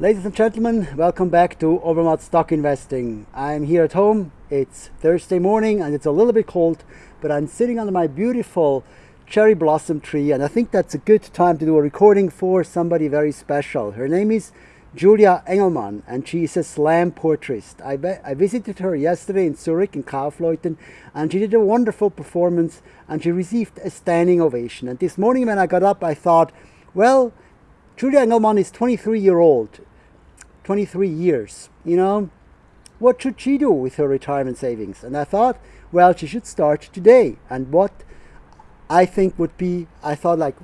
Ladies and gentlemen, welcome back to Obermatt Stock Investing. I'm here at home. It's Thursday morning and it's a little bit cold, but I'm sitting under my beautiful cherry blossom tree and I think that's a good time to do a recording for somebody very special. Her name is Julia Engelmann and she is a slam portraitist. I, I visited her yesterday in Zurich in Kaufleuten and she did a wonderful performance and she received a standing ovation. And this morning when I got up I thought, well, Julia Engelmann is 23 year old 23 years, you know, what should she do with her retirement savings? And I thought, well, she should start today. And what I think would be, I thought like,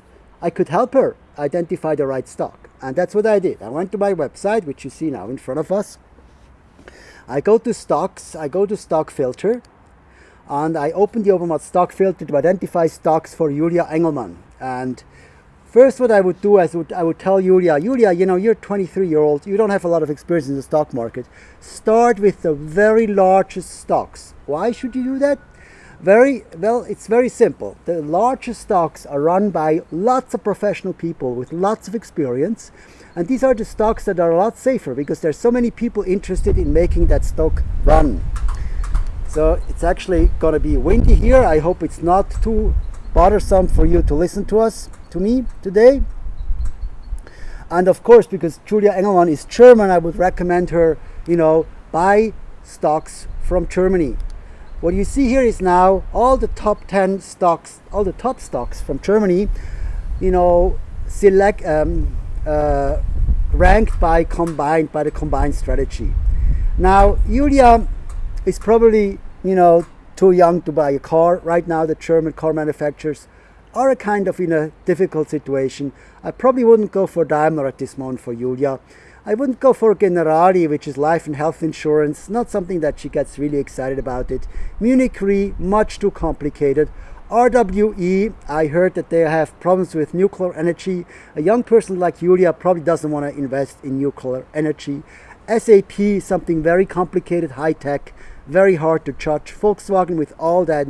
I could help her identify the right stock. And that's what I did. I went to my website, which you see now in front of us. I go to stocks, I go to stock filter, and I open the Obermatt stock filter to identify stocks for Julia Engelmann. And First, what I would do is I would tell Julia, Julia, you know, you're 23 year old, you don't have a lot of experience in the stock market. Start with the very largest stocks. Why should you do that? Very well, it's very simple. The largest stocks are run by lots of professional people with lots of experience. And these are the stocks that are a lot safer because there's so many people interested in making that stock run. So it's actually going to be windy here. I hope it's not too bothersome for you to listen to us to me today. And of course, because Julia Engelmann is German, I would recommend her, you know, buy stocks from Germany. What you see here is now all the top 10 stocks, all the top stocks from Germany, you know, select, um, uh, ranked by combined, by the combined strategy. Now, Julia is probably, you know, too young to buy a car. Right now, the German car manufacturers are a kind of in a difficult situation. I probably wouldn't go for Daimler at this moment for Julia. I wouldn't go for Generali, which is life and health insurance, not something that she gets really excited about it. Munich Re, much too complicated. RWE, I heard that they have problems with nuclear energy. A young person like Julia probably doesn't want to invest in nuclear energy. SAP, something very complicated, high tech, very hard to judge. Volkswagen with all that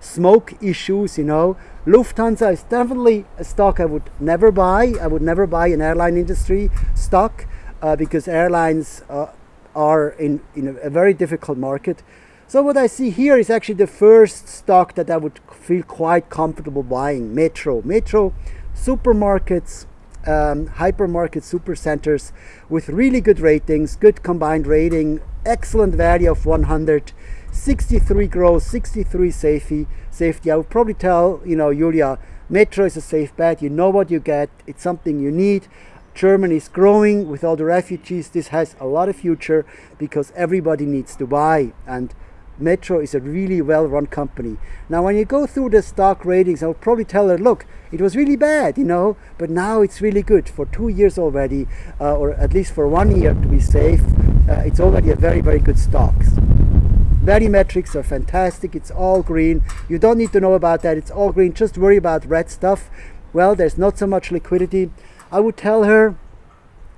smoke issues, you know. Lufthansa is definitely a stock I would never buy. I would never buy an airline industry stock uh, because airlines uh, are in, in a, a, very difficult market. So what I see here is actually the first stock that I would feel quite comfortable buying, Metro. Metro supermarkets, um, hypermarket supercenters with really good ratings, good combined rating, excellent value of 100, 63 growth, 63 safety. Safety. I would probably tell you know Julia, Metro is a safe bet. You know what you get. It's something you need. Germany is growing with all the refugees. This has a lot of future because everybody needs to buy and. Metro is a really well-run company. Now, when you go through the stock ratings, I'll probably tell her, look, it was really bad, you know, but now it's really good for two years already, uh, or at least for one year to be safe. Uh, it's already a very, very good stock. Value metrics are fantastic. It's all green. You don't need to know about that. It's all green. Just worry about red stuff. Well, there's not so much liquidity. I would tell her,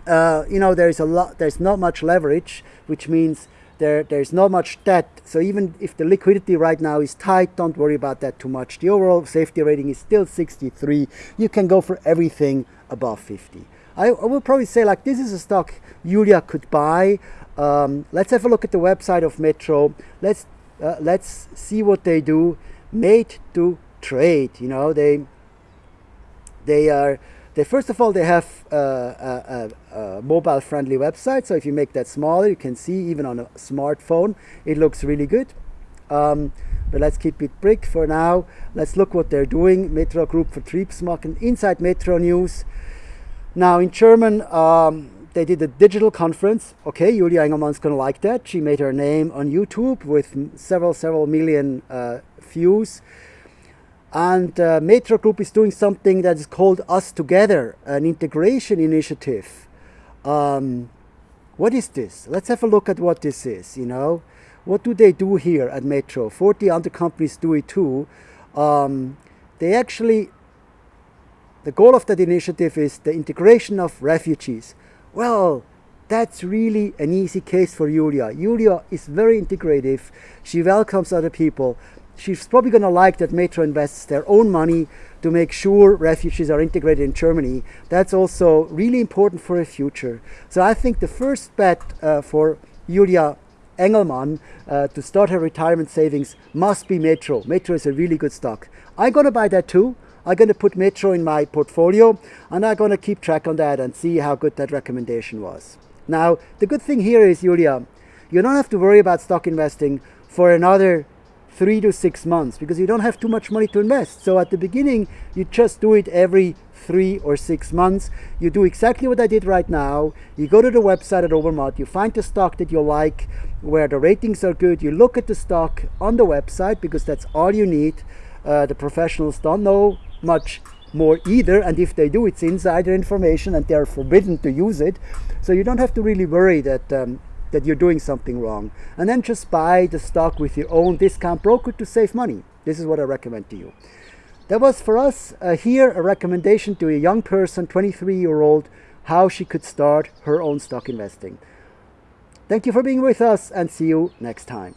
uh, you know, there's a lot. There's not much leverage, which means there there's not much debt. So even if the liquidity right now is tight, don't worry about that too much. The overall safety rating is still 63. You can go for everything above 50. I, I will probably say like this is a stock Julia could buy. Um, let's have a look at the website of Metro. Let's uh, let's see what they do. Made to trade. You know they they are they first of all they have a, a, a mobile friendly website. So if you make that smaller, you can see even on a smartphone it looks really good. Um, but let's keep it brick for now. Let's look what they're doing. Metro Group Vertriebsmarken inside Metro News. Now in German. Um, they did a digital conference. Okay, Julia Engelmann's gonna like that. She made her name on YouTube with several, several million uh, views. And uh, Metro Group is doing something that is called Us Together, an integration initiative. Um, what is this? Let's have a look at what this is, you know. What do they do here at Metro? 40 other companies do it too. Um, they actually, the goal of that initiative is the integration of refugees. Well, that's really an easy case for Julia. Julia is very integrative. She welcomes other people. she's probably going to like that Metro invests their own money to make sure refugees are integrated in Germany. That's also really important for her future. So I think the first bet uh, for Julia Engelmann uh, to start her retirement savings must be Metro. Metro is a really good stock. I'm going to buy that too. I'm going to put Metro in my portfolio and I'm going to keep track on that and see how good that recommendation was. Now, the good thing here is, Julia, you don't have to worry about stock investing for another three to six months because you don't have too much money to invest. So at the beginning, you just do it every three or six months. You do exactly what I did right now. You go to the website at Obermatt, you find the stock that you like, where the ratings are good. You look at the stock on the website because that's all you need. Uh, the professionals don't know much more either and if they do it's insider information and they're forbidden to use it so you don't have to really worry that um, that you're doing something wrong. And then just buy the stock with your own discount broker to save money. This is what I recommend to you. That was for us uh, here a recommendation to a young person, 23 year old, how she could start her own stock investing. Thank you for being with us and see you next time.